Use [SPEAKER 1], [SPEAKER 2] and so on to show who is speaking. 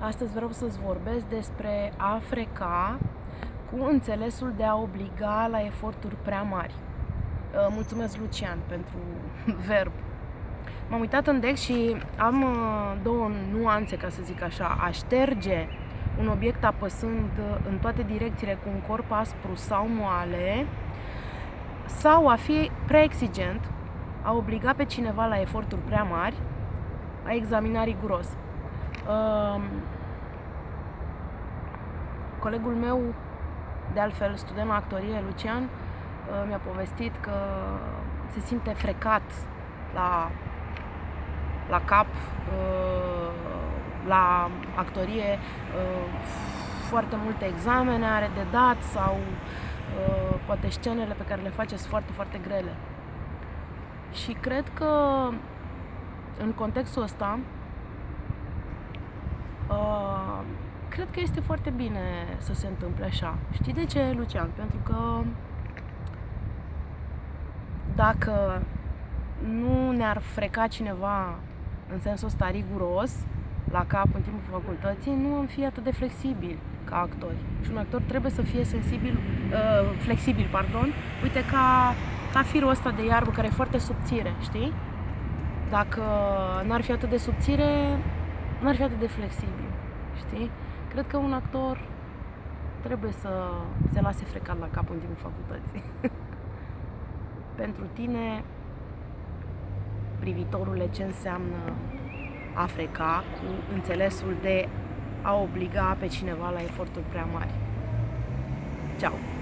[SPEAKER 1] Astăzi vreau să-ți vorbesc despre a freca cu înțelesul de a obliga la eforturi prea mari. Uh, mulțumesc, Lucian, pentru verb. M-am uitat în deck și am uh, două nuanțe, ca să zic așa. A șterge un obiect apăsând în toate direcțiile cu un corp aspru sau moale sau a fi prea exigent, a obliga pe cineva la eforturi prea mari, a examina riguros. Uh, colegul meu, de altfel student la actorie, Lucian, uh, mi-a povestit că se simte frecat la, la cap, uh, la actorie, uh, foarte multe examene are de dat sau uh, poate scenele pe care le face sunt foarte, foarte grele. Și cred că în contextul ăsta uh, cred că este foarte bine să se întâmple așa. Știi de ce, Lucian? Pentru că dacă nu ne-ar freca cineva în sensul ăsta riguros la cap în timpul facultății, nu am fi atât de flexibil ca actori. Și un actor trebuie să fie sensibil, uh, flexibil, pardon, uite ca, ca firul ăsta de iarbă care e foarte subțire, știi? Dacă n-ar fi atât de subțire, n-ar fi atât de flexibil, știi? Cred că un actor trebuie să se lase frecat la cap în timpul facultății. Pentru tine, privitorule, ce înseamnă a freca cu înțelesul de a obliga pe cineva la eforturi prea mari. Ciao!